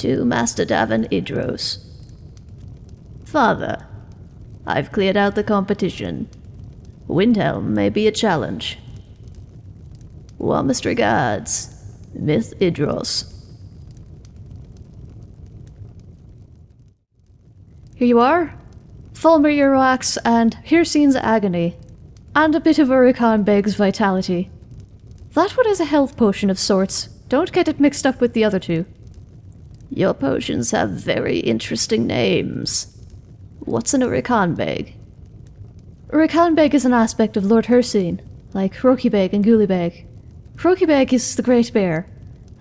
To Master Davin Idros. Father, I've cleared out the competition. Windhelm may be a challenge. Warmest regards, Myth Idros. Here you are. Fulmer Earwax and Hircine's Agony. And a bit of Urikan Beg's Vitality. That one is a health potion of sorts. Don't get it mixed up with the other two. Your potions have very interesting names. What's an Urikan Beg? Urikan Beg is an aspect of Lord Hircine, like Roki and Ghoulie Beg. Roki Beg is the Great Bear,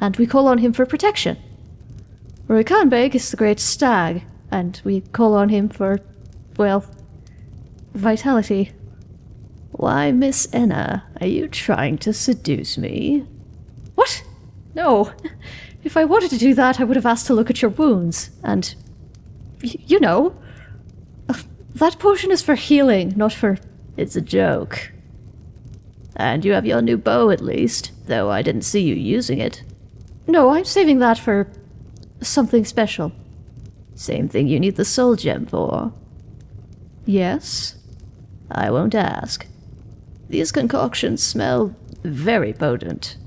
and we call on him for protection. Beg is the Great Stag, and we call on him for, well, vitality. Why, Miss Enna, are you trying to seduce me? What? No. If I wanted to do that, I would have asked to look at your wounds, and. you know. Uh, that potion is for healing, not for. It's a joke. And you have your new bow at least, though I didn't see you using it. No, I'm saving that for. something special. Same thing you need the soul gem for. Yes? I won't ask. These concoctions smell very potent.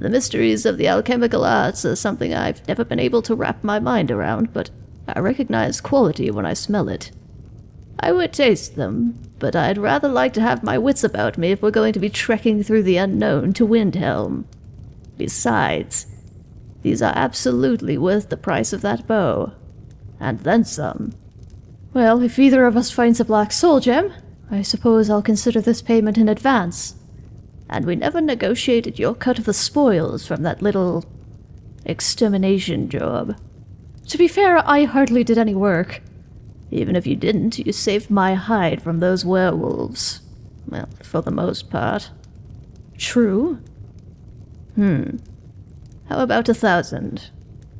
The mysteries of the alchemical arts are something I've never been able to wrap my mind around, but I recognize quality when I smell it. I would taste them, but I'd rather like to have my wits about me if we're going to be trekking through the unknown to Windhelm. Besides, these are absolutely worth the price of that bow. And then some. Well, if either of us finds a black soul gem, I suppose I'll consider this payment in advance. And we never negotiated your cut of the spoils from that little extermination job. To be fair, I hardly did any work. Even if you didn't, you saved my hide from those werewolves. Well, for the most part. True. Hmm. How about a thousand?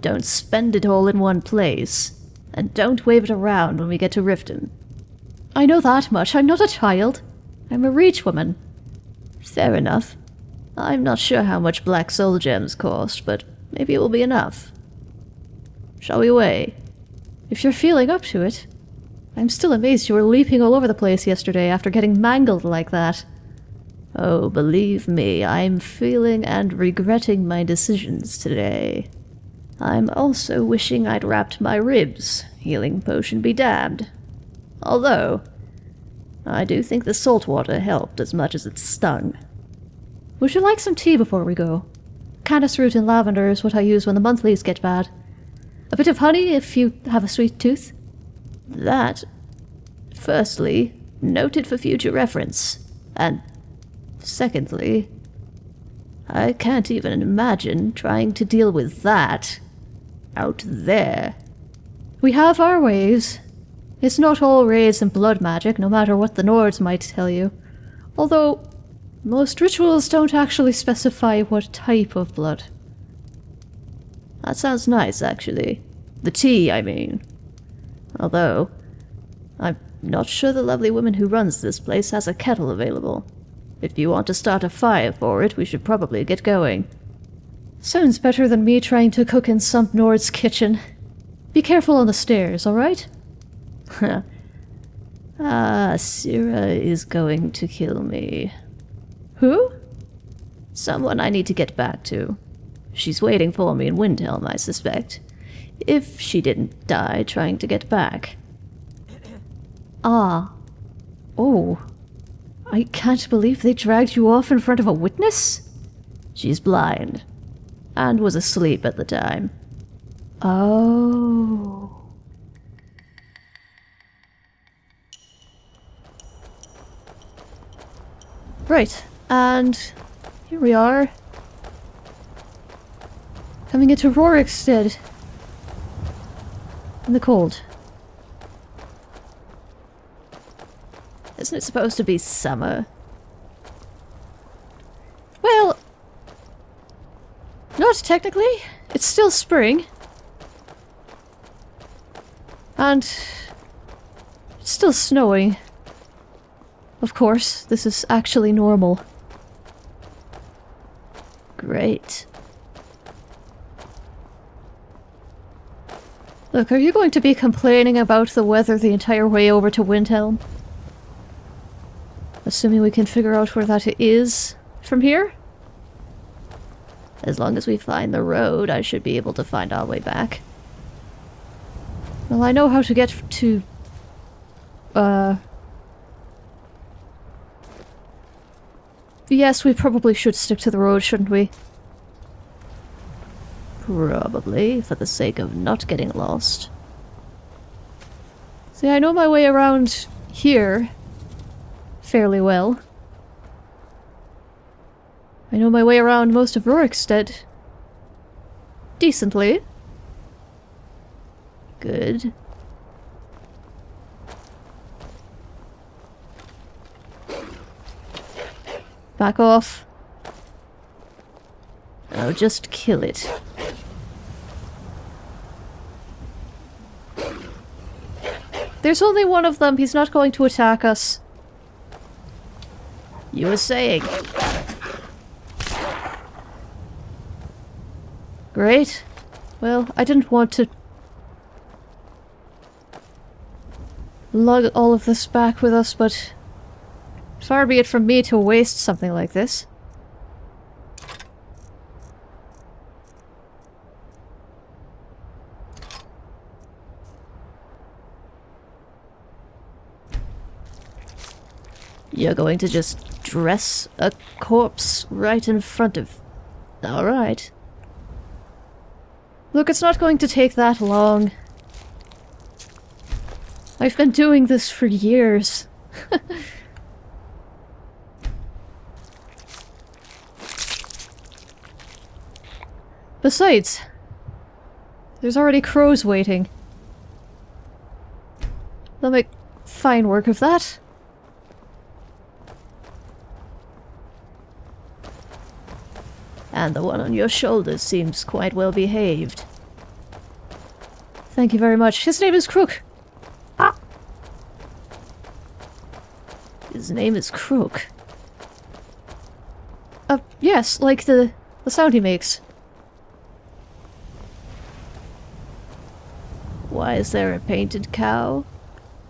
Don't spend it all in one place. And don't wave it around when we get to Riften. I know that much. I'm not a child. I'm a reach woman. Fair enough. I'm not sure how much black soul gems cost, but maybe it will be enough. Shall we weigh? If you're feeling up to it. I'm still amazed you were leaping all over the place yesterday after getting mangled like that. Oh, believe me, I'm feeling and regretting my decisions today. I'm also wishing I'd wrapped my ribs, healing potion be damned. Although, I do think the salt water helped as much as it stung. Would you like some tea before we go? Caddis root and lavender is what I use when the monthlies get bad. A bit of honey if you have a sweet tooth. That, firstly, noted for future reference, and secondly, I can't even imagine trying to deal with that out there. We have our ways. It's not all raids and blood magic, no matter what the Nords might tell you. Although, most rituals don't actually specify what type of blood. That sounds nice, actually. The tea, I mean. Although, I'm not sure the lovely woman who runs this place has a kettle available. If you want to start a fire for it, we should probably get going. Sounds better than me trying to cook in some Nord's kitchen. Be careful on the stairs, alright? ah, Sira is going to kill me. Who? Someone I need to get back to. She's waiting for me in Windhelm, I suspect. If she didn't die trying to get back. ah. Oh. I can't believe they dragged you off in front of a witness? She's blind. And was asleep at the time. Oh. Right, and here we are. Coming into Rorikstead. In the cold. Isn't it supposed to be summer? Well, not technically. It's still spring. And it's still snowing. Of course, this is actually normal. Great. Look, are you going to be complaining about the weather the entire way over to Windhelm? Assuming we can figure out where that is from here? As long as we find the road, I should be able to find our way back. Well, I know how to get to... Uh... Yes, we probably should stick to the road, shouldn't we? Probably, for the sake of not getting lost. See, I know my way around here fairly well. I know my way around most of Rorikstead decently. Good. Back off. Oh, just kill it. There's only one of them. He's not going to attack us. You were saying. Great. Well, I didn't want to lug all of this back with us, but far be it from me to waste something like this. You're going to just dress a corpse right in front of... Alright. Look, it's not going to take that long. I've been doing this for years. Besides, there's already crows waiting. They'll make fine work of that. And the one on your shoulders seems quite well behaved. Thank you very much. His name is Crook. Ah! His name is Crook. Uh, yes, like the, the sound he makes. Why is there a painted cow?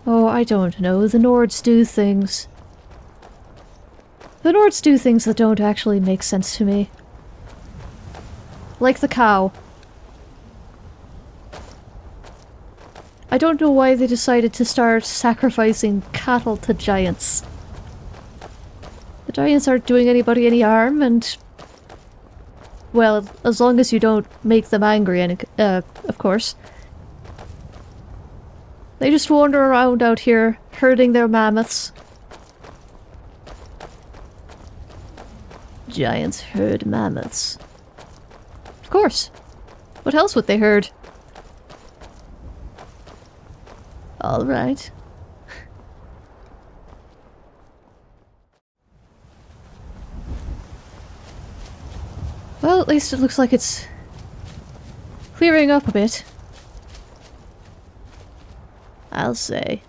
Oh, I don't know. The Nords do things. The Nords do things that don't actually make sense to me. Like the cow. I don't know why they decided to start sacrificing cattle to giants. The giants aren't doing anybody any harm, and... Well, as long as you don't make them angry, and uh, of course. They just wander around out here, herding their mammoths. Giants herd mammoths. Of course. What else would they herd? All right. Well, at least it looks like it's clearing up a bit. I'll say.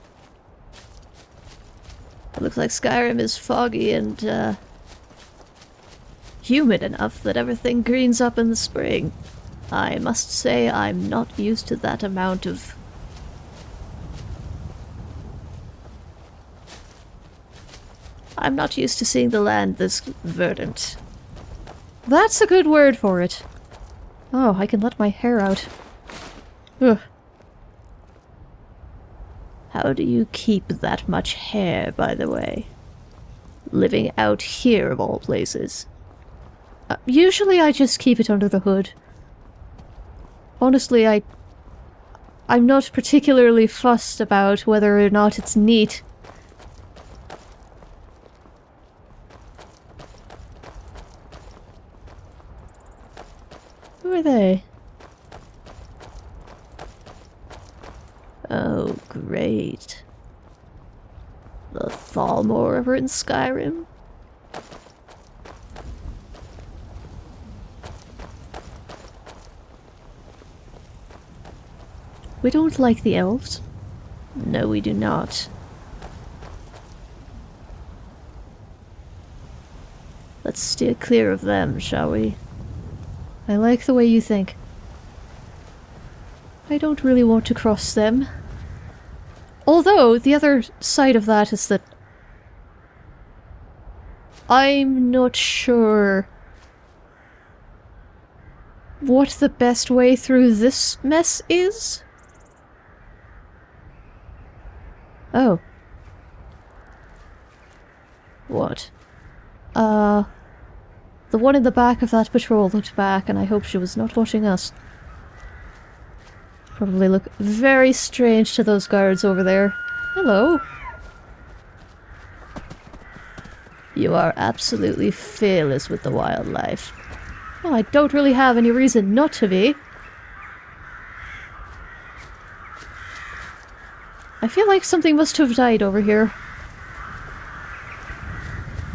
It looks like Skyrim is foggy and, uh, humid enough that everything greens up in the spring. I must say I'm not used to that amount of... I'm not used to seeing the land this verdant. That's a good word for it. Oh, I can let my hair out. Ugh. How do you keep that much hair, by the way? Living out here, of all places. Uh, usually I just keep it under the hood. Honestly, I... I'm not particularly fussed about whether or not it's neat. Who are they? Oh, great. The Thalmor over in Skyrim? We don't like the elves. No, we do not. Let's steer clear of them, shall we? I like the way you think. I don't really want to cross them. Although, the other side of that is that I'm not sure what the best way through this mess is. Oh. What? Uh... The one in the back of that patrol looked back, and I hope she was not watching us. Probably look very strange to those guards over there. Hello. You are absolutely fearless with the wildlife. Well, I don't really have any reason not to be. I feel like something must have died over here.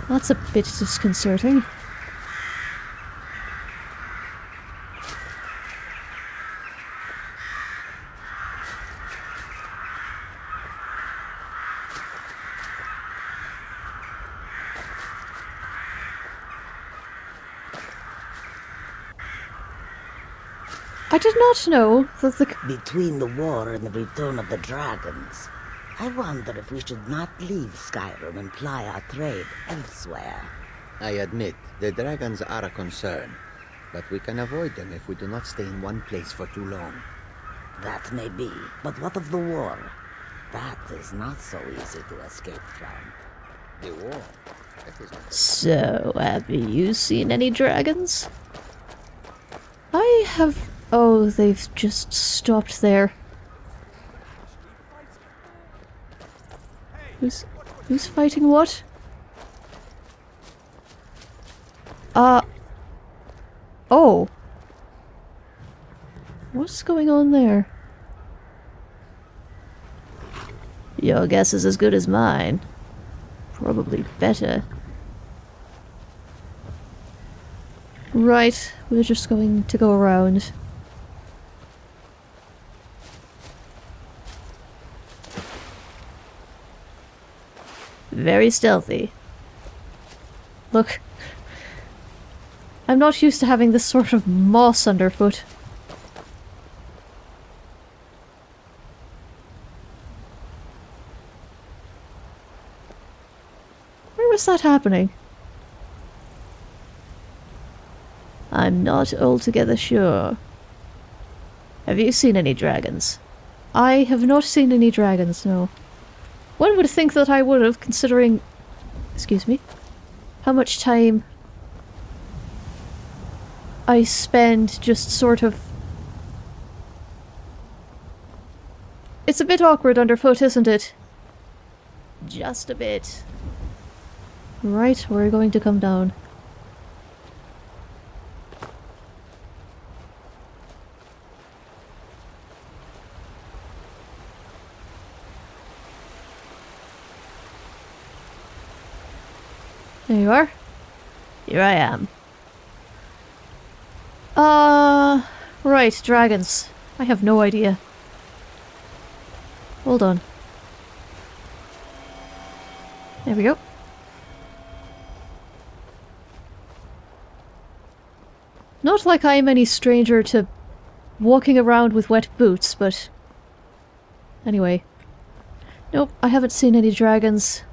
That's a bit disconcerting. I did not know that the... Between the war and the return of the dragons, I wonder if we should not leave Skyrim and ply our trade elsewhere. I admit, the dragons are a concern, but we can avoid them if we do not stay in one place for too long. That may be, but what of the war? That is not so easy to escape from. The war? That is not So, have you seen any dragons? I have... Oh, they've just stopped there. Who's... Who's fighting what? Uh... Oh. What's going on there? Your guess is as good as mine. Probably better. Right, we're just going to go around. Very stealthy. Look. I'm not used to having this sort of moss underfoot. Where was that happening? I'm not altogether sure. Have you seen any dragons? I have not seen any dragons, no. One would think that I would have, considering... Excuse me? How much time I spend just sort of... It's a bit awkward underfoot, isn't it? Just a bit. Right, we're going to come down. You are. Here I am. Uh, right, dragons. I have no idea. Hold on. There we go. Not like I am any stranger to walking around with wet boots, but... Anyway. Nope, I haven't seen any dragons.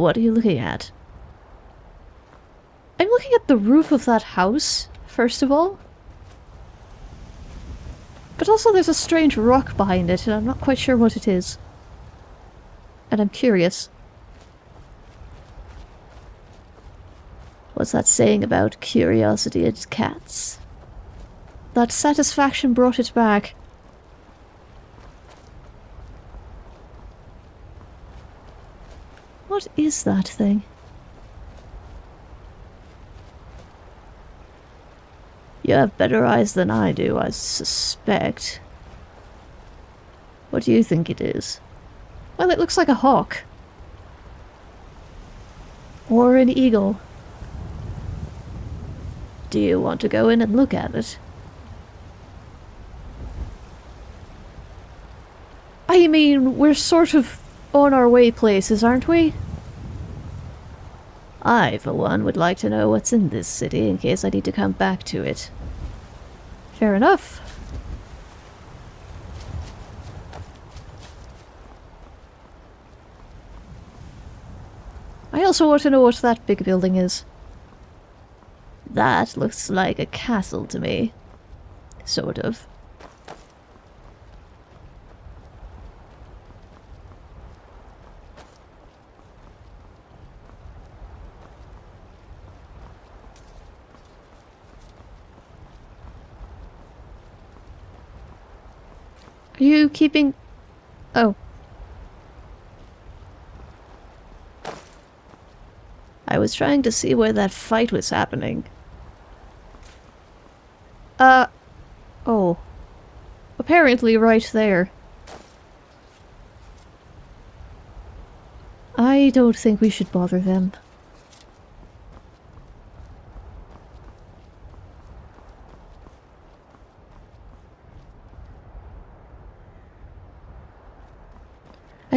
What are you looking at? I'm looking at the roof of that house, first of all. But also there's a strange rock behind it, and I'm not quite sure what it is. And I'm curious. What's that saying about curiosity and cats? That satisfaction brought it back. What is that thing? You have better eyes than I do, I suspect. What do you think it is? Well, it looks like a hawk. Or an eagle. Do you want to go in and look at it? I mean, we're sort of on our way places, aren't we? I, for one, would like to know what's in this city in case I need to come back to it. Fair enough. I also want to know what that big building is. That looks like a castle to me. Sort of. You keeping... Oh. I was trying to see where that fight was happening. Uh... Oh. Apparently right there. I don't think we should bother them.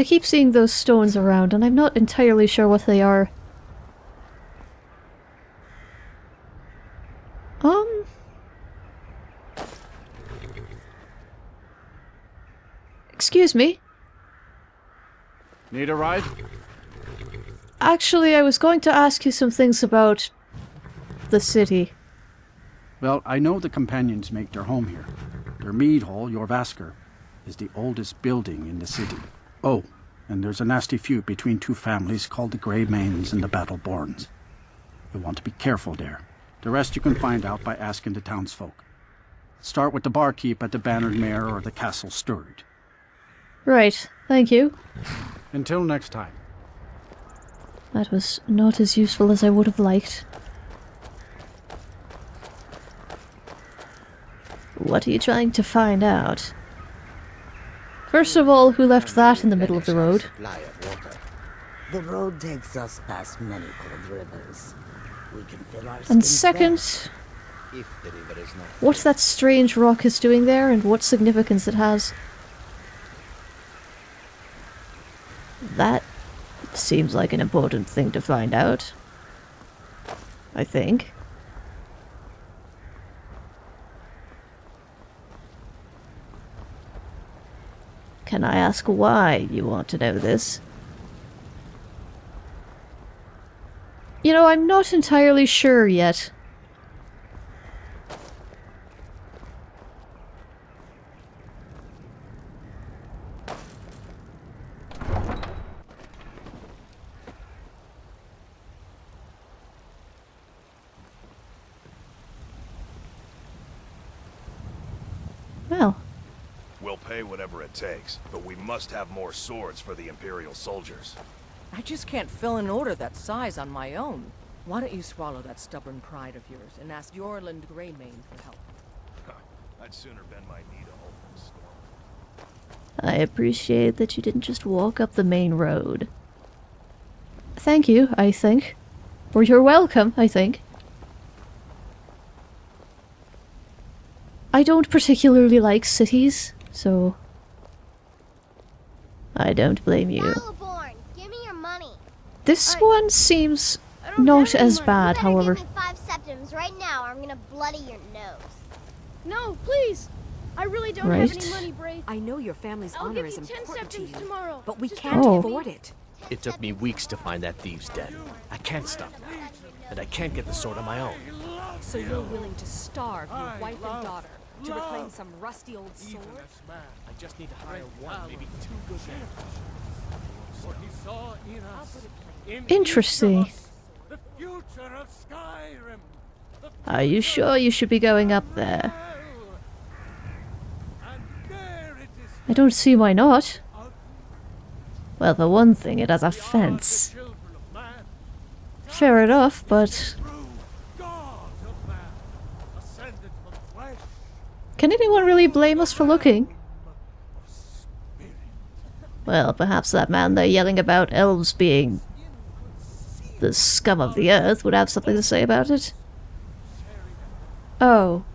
I keep seeing those stones around and I'm not entirely sure what they are. Um... Excuse me. Need a ride? Actually, I was going to ask you some things about the city. Well, I know the companions make their home here. Their mead hall, Jorvaskr, is the oldest building in the city. Oh, and there's a nasty feud between two families called the Grey Manes and the Battleborns. You want to be careful there. The rest you can find out by asking the townsfolk. Start with the barkeep at the Bannered Mare or the Castle Steward. Right, thank you. Until next time. That was not as useful as I would have liked. What are you trying to find out? First of all, who left that in the middle of the road? Supply of water. The road takes us past many cold rivers. We can fill our And second, If the river is not what that strange rock is doing there and what significance it has. That seems like an important thing to find out. I think. Can I ask why you want to know this? You know, I'm not entirely sure yet. Well, We'll pay whatever it takes, but we must have more swords for the Imperial soldiers. I just can't fill an order that size on my own. Why don't you swallow that stubborn pride of yours and ask Eorlund Greymane for help? I'd sooner bend my knee to hope for a storm. I appreciate that you didn't just walk up the main road. Thank you, I think. Or you're welcome, I think. I don't particularly like cities, so I don't blame you. Maliborn, give me your money. this one seems don't not have any as money. bad, however. Give me five right now, or I'm gonna bloody your nose. No, please. I really don't Right. have any money, Braith. I know your family's I'll honor give is important to you, tomorrow. but we Just can't Oh. afford it. It took me weeks to find that thieves' den. I can't stop now. And I can't get the sword on my own. So you're willing to starve your wife and daughter to reclaim some rusty old sword? I just need to hire one, maybe two good men. interesting. Are you sure you should be going up there? I don't see why not. Well, for one thing, it has a fence. Fair enough, but can anyone really blame us for looking? Well, perhaps that man there yelling about elves being the scum of the earth would have something to say about it. Oh.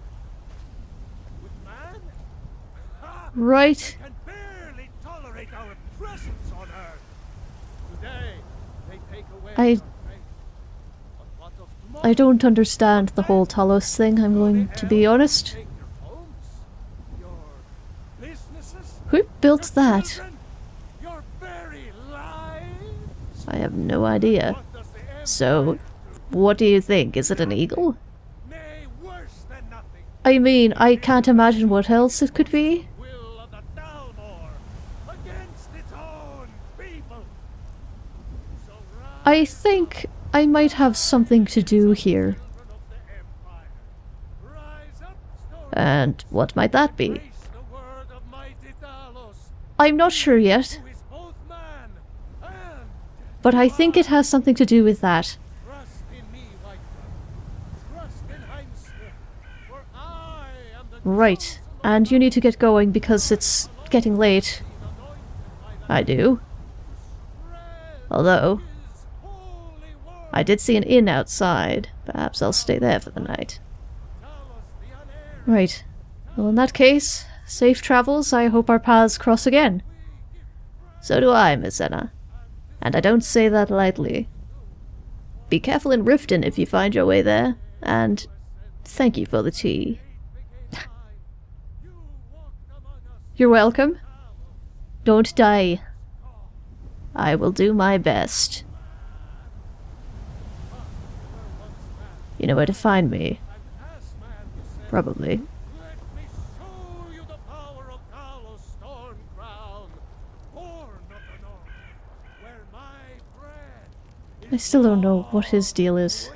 Right. can barely tolerate our presence on Earth. Today, they take away I- I don't understand the whole Talos thing, I'm going to be honest. Who built that? I have no idea. So, what do you think? Is it an eagle? I mean, I can't imagine what else it could be. I think I might have something to do here. And what might that be? I'm not sure yet. But I think it has something to do with that. Right, and you need to get going because it's getting late. I do. Although, I did see an inn outside. Perhaps I'll stay there for the night. Right. Well, in that case, safe travels. I hope our paths cross again. So do I, Miss Enna. And I don't say that lightly. Be careful in Riften if you find your way there, and thank you for the tea. You're welcome. Don't die. I will do my best. You know where to find me. Probably. I still don't know what his deal is.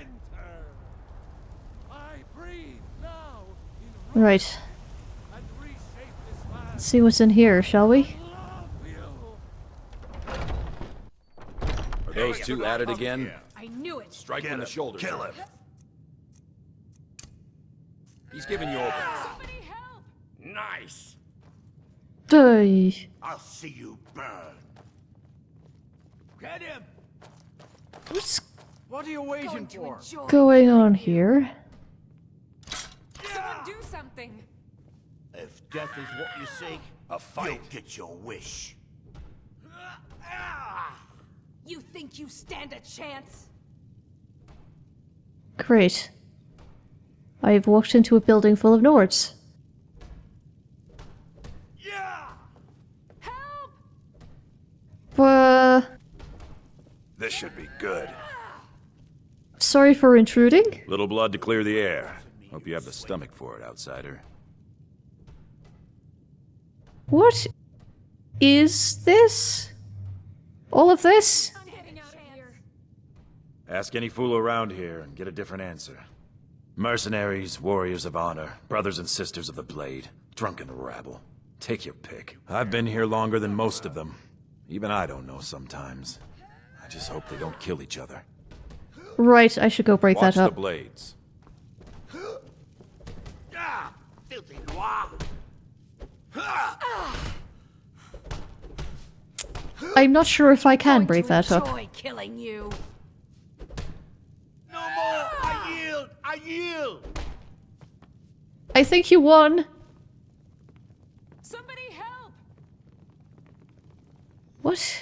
Right. Let's see what's in here, shall we? Are those two at it again? I knew it. Strike him in the shoulder. Kill him. He's giving you open. Nice. Die. I'll see you burn. Get him. What's What are you waiting for? going on here? Someone do something. If death is what you seek, A fight. you'll get your wish. You think you stand a chance? Great. I've walked into a building full of Nords. Yeah! Help! Uh, This should be good. sorry for intruding. Little blood to clear the air. Hope you have the stomach for it, outsider. What is this? All of this? Ask any fool around here and get a different answer. Mercenaries, warriors of honor, brothers and sisters of the blade, drunken rabble. Take your pick. I've been here longer than most of them. Even I don't know sometimes. I just hope they don't kill each other. Right, I should go break Watch that the up. blades. Ah, filthy. I'm not sure if I can break that up. Killing you. No more. I yield. I yield. I think you won. Somebody help! What?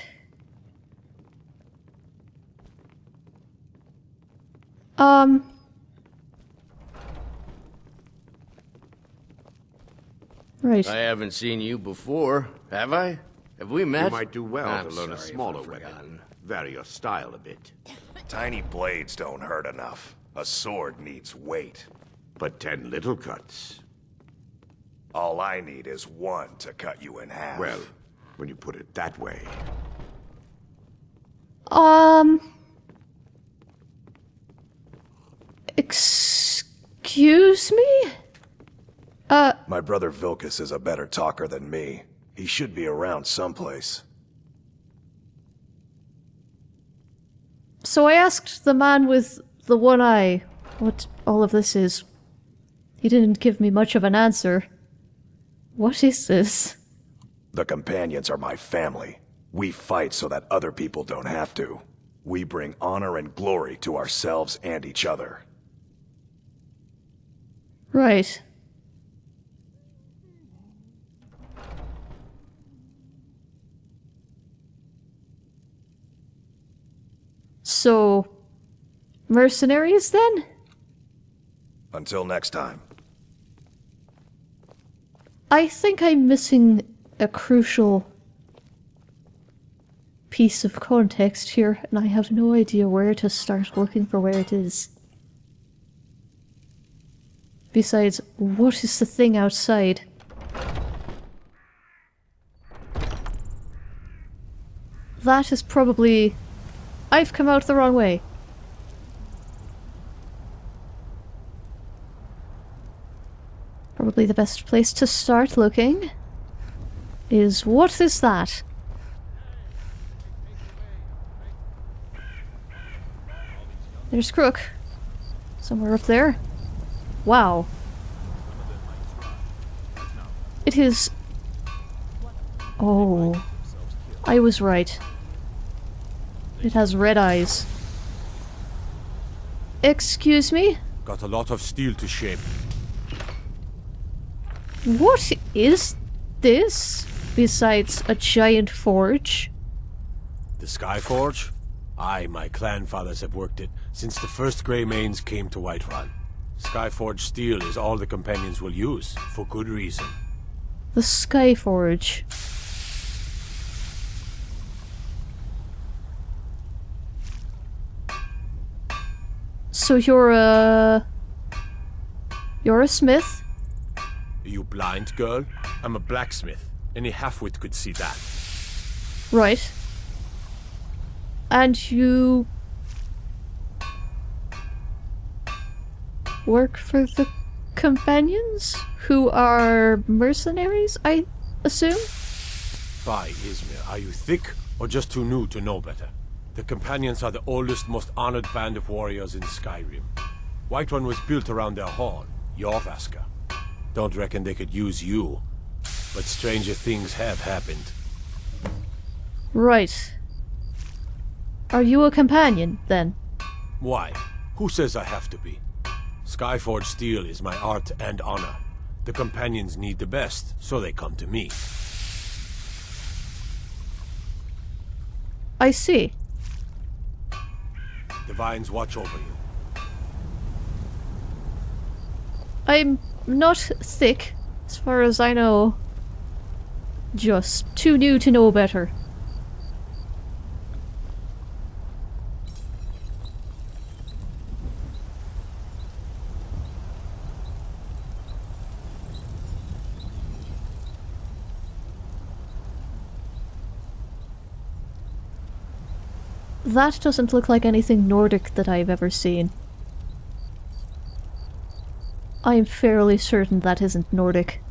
Um. Right. I haven't seen you before, have I? Have we met? You might do well I'm to learn a smaller weapon. forgotten. Vary your style a bit. Tiny blades don't hurt enough. A sword needs weight. But ten little cuts. All I need is one to cut you in half. Well, when you put it that way. Um. Excuse me? Uh, My brother Vilkas is a better talker than me. He should be around someplace. so I asked the man with the one eye what all of this is. He didn't give me much of an answer. What is this? The companions are my family. We fight so that other people don't have to. We bring honor and glory to ourselves and each other. Right. So, mercenaries then? Until next time. I think I'm missing a crucial piece of context here, and I have no idea where to start looking for where it is. Besides, what is the thing outside? That is probably... I've come out the wrong way. Probably the best place to start looking is what is that? There's Crook. Somewhere up there. Wow. It is... Oh. I was right. It has red eyes. Excuse me? Got a lot of steel to shape. What is this? Besides a giant forge? The Skyforge? I, my clan fathers have worked it since the first Grey Greymanes came to Whiterun. Skyforge steel is all the companions will use, for good reason. The Skyforge. So you're a... You're a smith? Are you blind, girl? I'm a blacksmith. Any halfwit could see that. Right. And you... Work for the companions? Who are mercenaries, I assume? By Ysmir, are you thick or just too new to know better? The companions are the oldest, most honored band of warriors in Skyrim. Whiterun was built around their horn, Jorvaskr. Don't reckon they could use you, but stranger things have happened. Right. Are you a companion, then? Why? Who says I have to be? Skyforge steel is my art and honor. The companions need the best, so they come to me. I see. The Nines watch over you. I'm not thick, as far as I know. Just too new to know better. That doesn't look like anything Nordic that I've ever seen. I am fairly certain that isn't Nordic.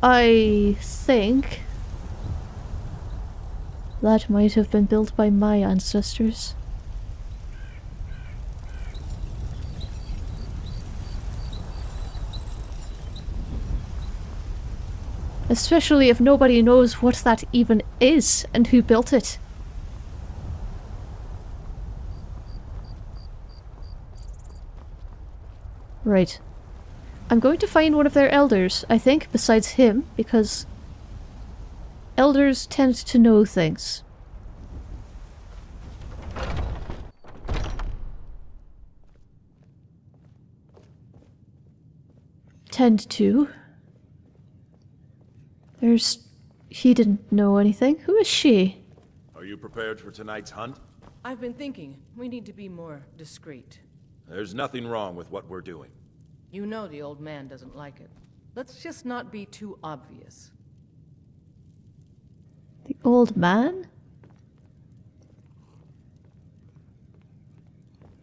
I think that might have been built by my ancestors. Especially if nobody knows what that even is and who built it. Right. I'm going to find one of their elders, I think, besides him, because elders tend to know things. Tend to. There's... He didn't know anything. Who is she? Are you prepared for tonight's hunt? I've been thinking, we need to be more discreet. There's nothing wrong with what we're doing. You know the old man doesn't like it. Let's just not be too obvious. The old man?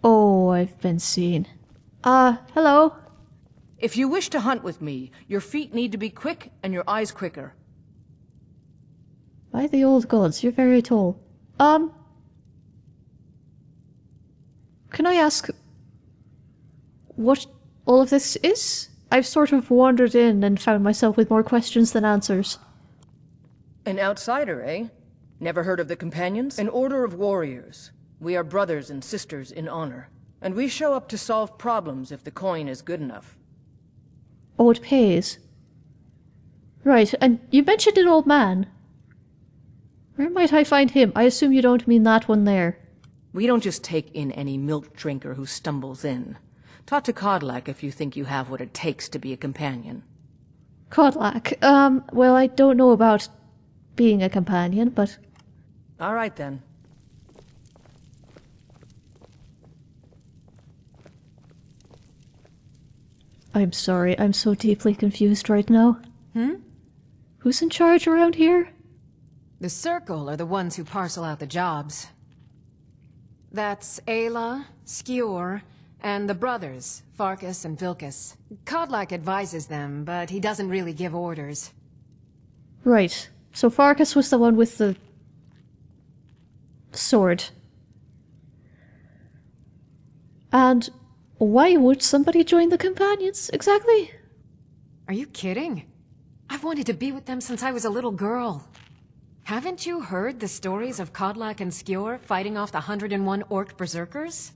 Oh, I've been seen. Uh, hello? If you wish to hunt with me, your feet need to be quick and your eyes quicker. By the old gods, you're very tall. Um... Can I ask... what all of this is? I've sort of wandered in and found myself with more questions than answers. An outsider, eh? Never heard of the Companions? An order of warriors. We are brothers and sisters in honor. And we show up to solve problems if the coin is good enough. It pays. Right, and you mentioned an old man. Where might I find him? I assume you don't mean that one there. We don't just take in any milk drinker who stumbles in. Talk to Kodlak if you think you have what it takes to be a companion. Kodlak. Um, well, I don't know about being a companion, but All right then. I'm sorry, I'm so deeply confused right now. Hmm? Who's in charge around here? The Circle are the ones who parcel out the jobs. That's Aela, Skjor, and the brothers, Farkas and Vilkas. Kodlak advises them, but he doesn't really give orders. Right. So Farkas was the one with the sword. And why would somebody join the companions exactly? Are you kidding? I've wanted to be with them since I was a little girl. Haven't you heard the stories of Kodlak and Skjor fighting off the 101 Orc Berserkers?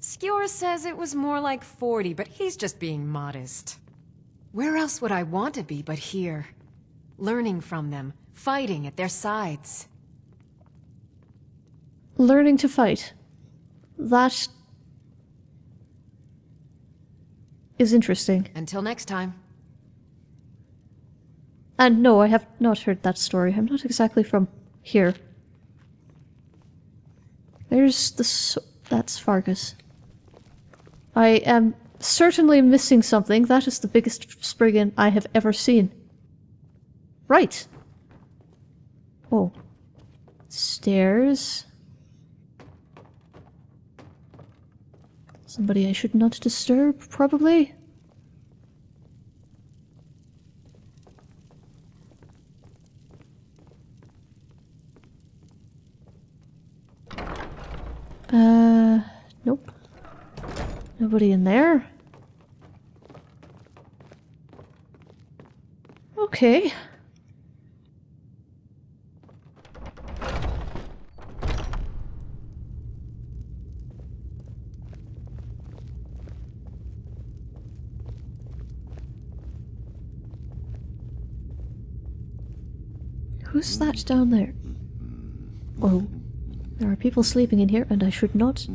Skjor says it was more like 40, but he's just being modest. Where else would I want to be but here? Learning from them, fighting at their sides. Learning to fight. That is interesting. Until next time. And no, I have not heard that story. I'm not exactly from here. There's the. So that's Farkas. I am certainly missing something. That is the biggest Spriggan I have ever seen. Right. Oh. Stairs. Somebody I should not disturb, probably. Uh, nope. Nobody in there. Okay. Who's that down there? Oh. There are people sleeping in here, and I should not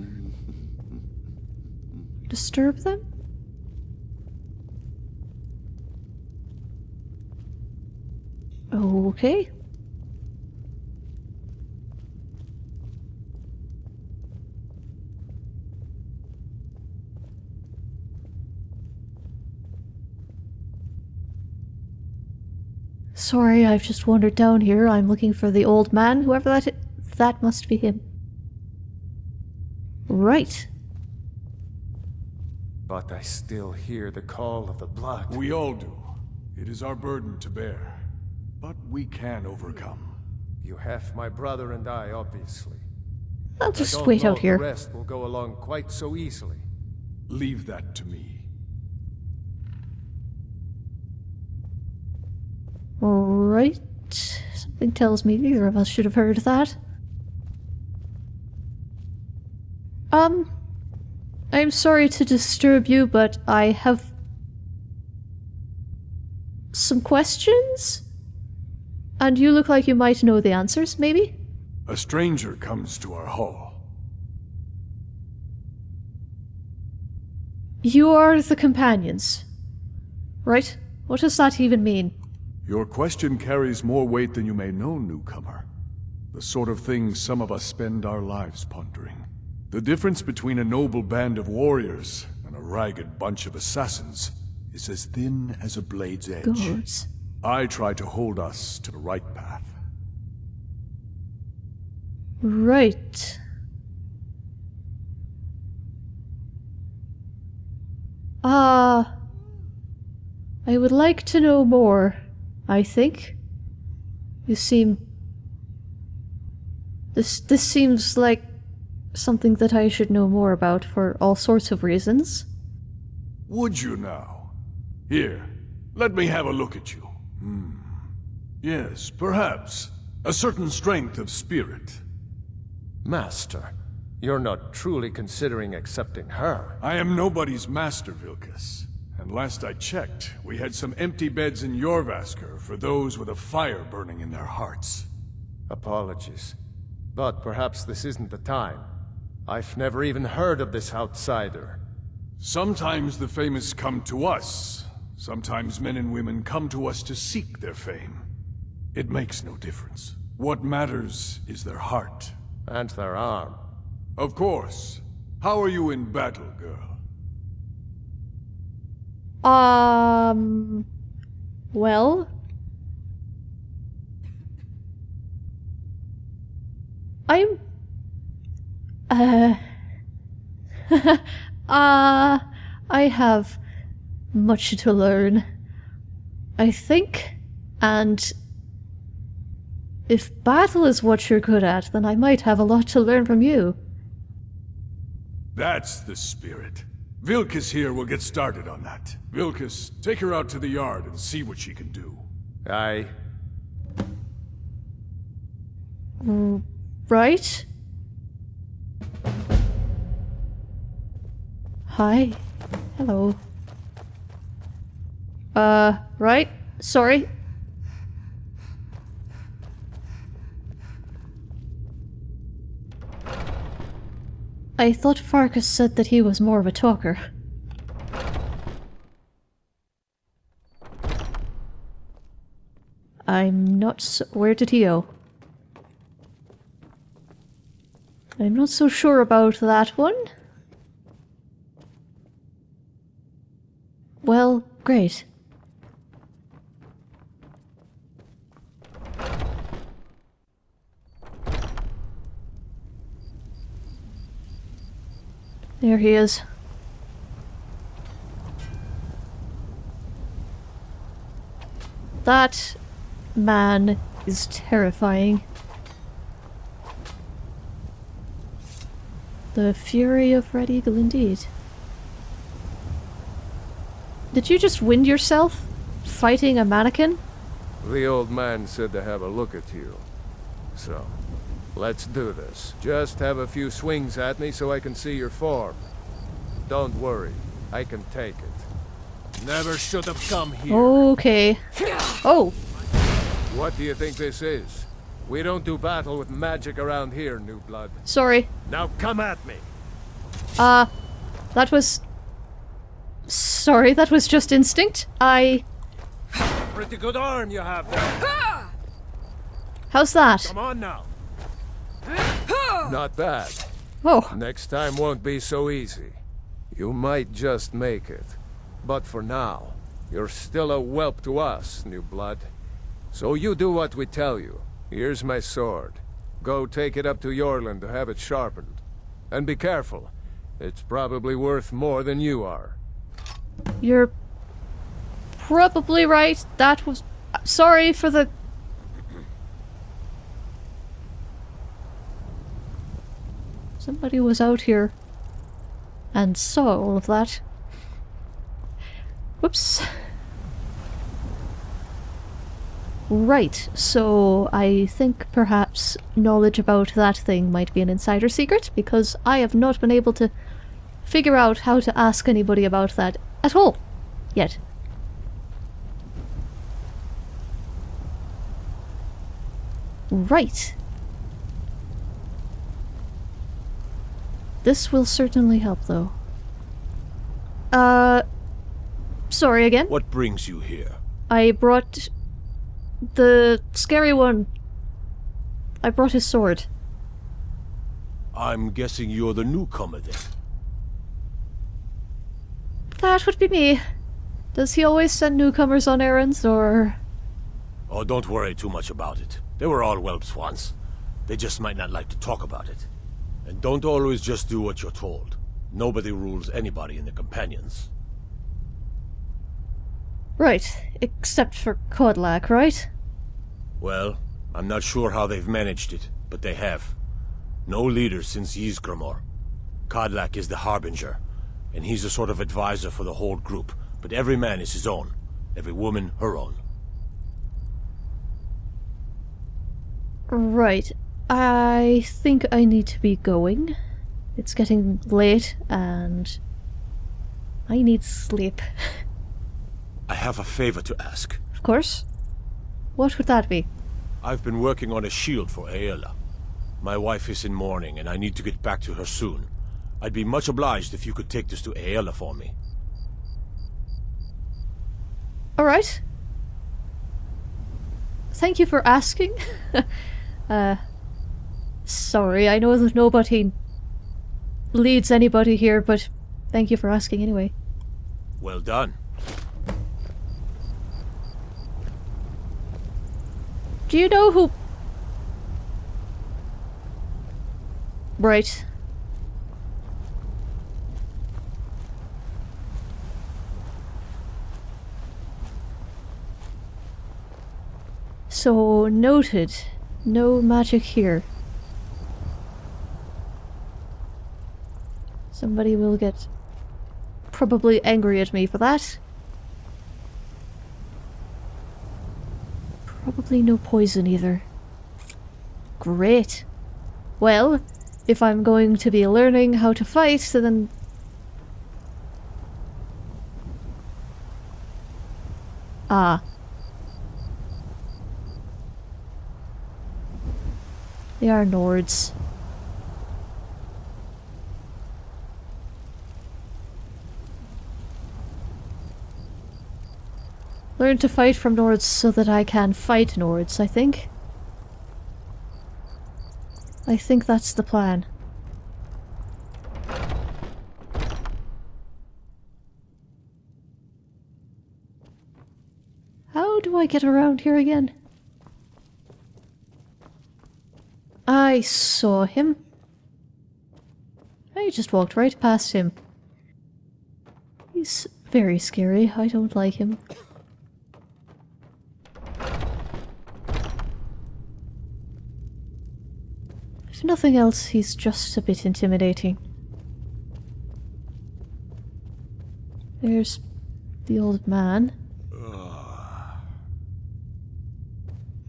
disturb them? Okay. Sorry, I've just wandered down here. I'm looking for the old man, whoever that is. That must be him. Right. But I still hear the call of the blood. We all do. It is our burden to bear. But we can overcome. You have my brother and I, obviously. I'll just I don't wait know out here. The rest will go along quite so easily. Leave that to me. Right. Something tells me neither of us should have heard that. Um, I'm sorry to disturb you, but I have some questions? And you look like you might know the answers, maybe? A stranger comes to our hall. You are the companions. Right? What does that even mean? Your question carries more weight than you may know, newcomer. The sort of thing some of us spend our lives pondering. The difference between a noble band of warriors and a ragged bunch of assassins is as thin as a blade's edge. Gods. I try to hold us to the right path. Right. Ah. I would like to know more, I think. You seem. This this seems like something that I should know more about for all sorts of reasons. Would you now? Here, let me have a look at you. Hmm. Yes, perhaps. A certain strength of spirit. Master, you're not truly considering accepting her. I am nobody's master, Vilkas. And last I checked, we had some empty beds in Jorrvaskr for those with a fire burning in their hearts. Apologies. But perhaps this isn't the time. I've never even heard of this outsider. Sometimes the famous come to us. Sometimes men and women come to us to seek their fame. It makes no difference. What matters is their heart. And their arm. Of course. How are you in battle, girl? Um. Well. I'm. Uh. uh. I have much to learn. I think. And. If battle is what you're good at, then I might have a lot to learn from you. That's the spirit. Vilkas here will get started on that. Vilkas, take her out to the yard and see what she can do. Aye. Mm, Right? Hi. Hello. Uh, right? Sorry. I thought Farkas said that he was more of a talker. I'm not so- where did he go? I'm not so sure about that one. Well, great. There he is. That man is terrifying. The fury of Red Eagle indeed. Did you just wind yourself? Fighting a mannequin? The old man said to have a look at you. So, let's do this. Just have a few swings at me so I can see your form. Don't worry, I can take it. Never should have come here. Okay. Oh, What do you think this is? We don't do battle with magic around here, New Blood. sorry. Now come at me. Uh, that was... Sorry, that was just instinct. I... Pretty good arm you have there. How's that? Come on now. Not oh. bad. Oh. Next time won't be so easy. You might just make it. But for now, you're still a whelp to us, New Blood. So you do what we tell you. Here's my sword. Go take it up to Eorlund to have it sharpened. And be careful. It's probably worth more than you are. You're probably right. That was... Uh, sorry for the... Somebody was out here and saw all of that. Whoops. Right, so I think perhaps knowledge about that thing might be an insider secret, because I have not been able to figure out how to ask anybody about that at all. Yet. Right. This will certainly help, though. Uh... Sorry again. What brings you here? I brought... the scary one. I brought his sword. I'm guessing you're the newcomer then. That would be me. Does he always send newcomers on errands, or... Oh, don't worry too much about it. They were all whelps once. They just might not like to talk about it. And don't always just do what you're told. Nobody rules anybody in the Companions. Right, except for Kodlak, right? Well, I'm not sure how they've managed it, but they have. No leader since Ysgramor. Kodlak is the Harbinger, and he's a sort of advisor for the whole group, but every man is his own. Every woman her own. Right. I think I need to be going. It's getting late, and... I need sleep. I have a favor to ask. Of course. What would that be? I've been working on a shield for Aela. My wife is in mourning, and I need to get back to her soon. I'd be much obliged if you could take this to Aela for me. Alright. Thank you for asking. uh, sorry, I know that nobody leads anybody here, but thank you for asking anyway. Well done. Do you know who... Right. So, noted. No magic here. Somebody will get probably angry at me for that. Probably no poison either. Great. Well, if I'm going to be learning how to fight, then... Ah. They are Nords. Learn to fight from Nords so that I can fight Nords, I think. I think that's the plan. How do I get around here again? I saw him. I just walked right past him. He's very scary. I don't like him. If nothing else, he's just a bit intimidating. There's the old man.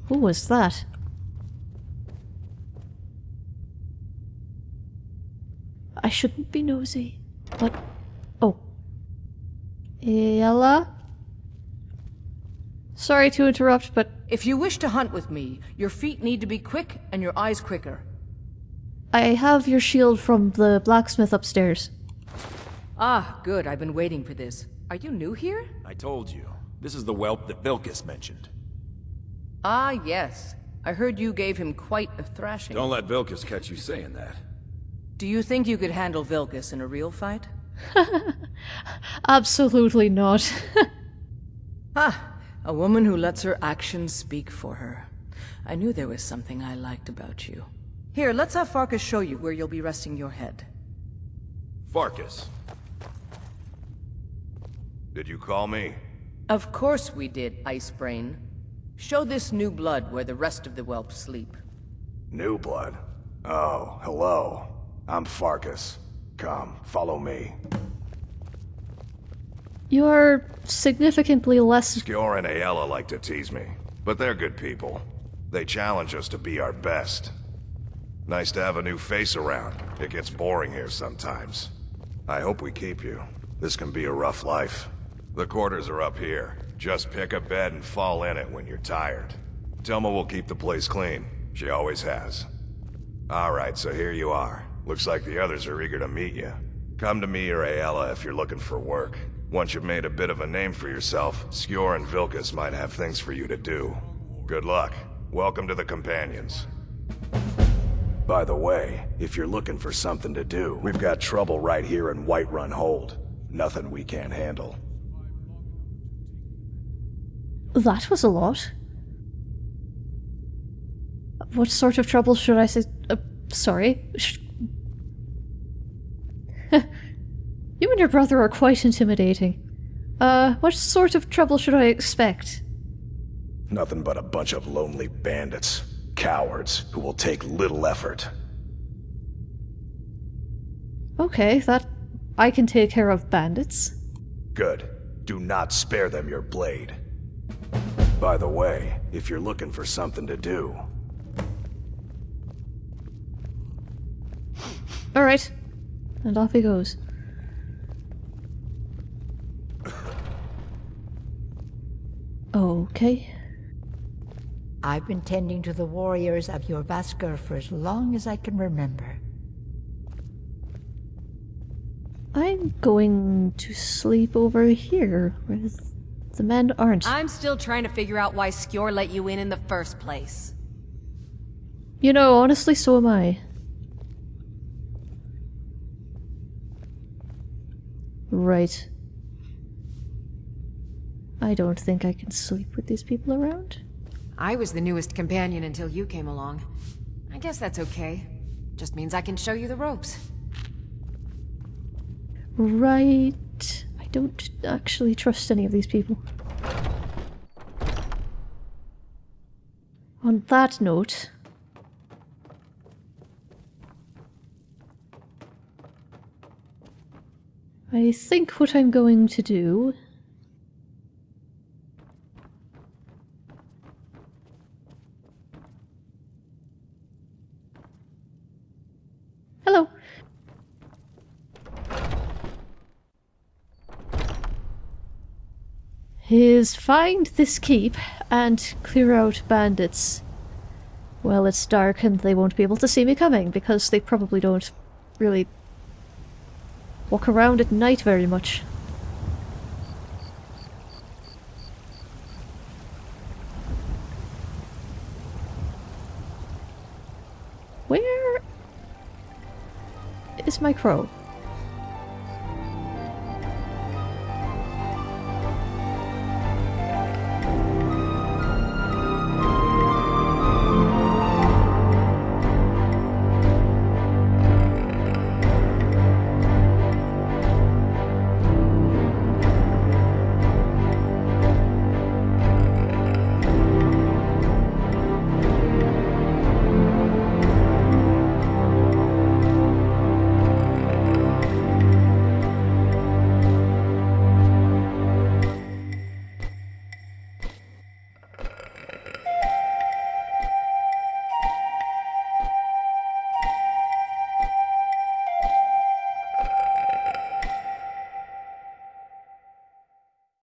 Who was that? I shouldn't be nosy. What? Oh. Aela? Sorry to interrupt, but... If you wish to hunt with me, your feet need to be quick and your eyes quicker. I have your shield from the blacksmith upstairs. Ah, good. I've been waiting for this. Are you new here? I told you. This is the whelp that Vilkas mentioned. Ah, yes. I heard you gave him quite a thrashing. Don't let Vilkas catch you saying that. Do you think you could handle Vilkas in a real fight? Absolutely not. ah, a woman who lets her actions speak for her. I knew there was something I liked about you. Here, let's have Farkas show you where you'll be resting your head. Farkas. Did you call me? Of course we did, Ice Brain. Show this new blood where the rest of the whelp sleep. New blood? Oh, hello. I'm Farkas. Come, follow me. You're significantly less... Skjor and Aela like to tease me, but they're good people. They challenge us to be our best. Nice to have a new face around. It gets boring here sometimes. I hope we keep you. This can be a rough life. The quarters are up here. Just pick a bed and fall in it when you're tired. Tilma will keep the place clean. She always has. Alright, so here you are. Looks like the others are eager to meet you. Come to me or Aela if you're looking for work. Once you've made a bit of a name for yourself, Skjor and Vilkas might have things for you to do. Good luck. Welcome to the Companions. By the way, if you're looking for something to do, we've got trouble right here in Whiterun Hold. Nothing we can't handle. That was a lot. What sort of trouble should I say? Uh, sorry. Sh you and your brother are quite intimidating. Uh, what sort of trouble should I expect? Nothing but a bunch of lonely bandits. Cowards who will take little effort. Okay, that... I can take care of bandits. Good. Do not spare them your blade. By the way, if you're looking for something to do... Alright. And off he goes. Okay. I've been tending to the warriors of Jorrvaskr for as long as I can remember. I'm going to sleep over here where the men aren't. I'm still trying to figure out why Skjor let you in in the first place. You know, honestly, so am I. Right. I don't think I can sleep with these people around. I was the newest companion until you came along. I guess that's okay. Just means I can show you the ropes. Right. I don't actually trust any of these people. On that note... I think what I'm going to do Hello. Is find this keep and clear out bandits. Well, it's dark and they won't be able to see me coming because they probably don't really walk around at night very much. Where is my crow?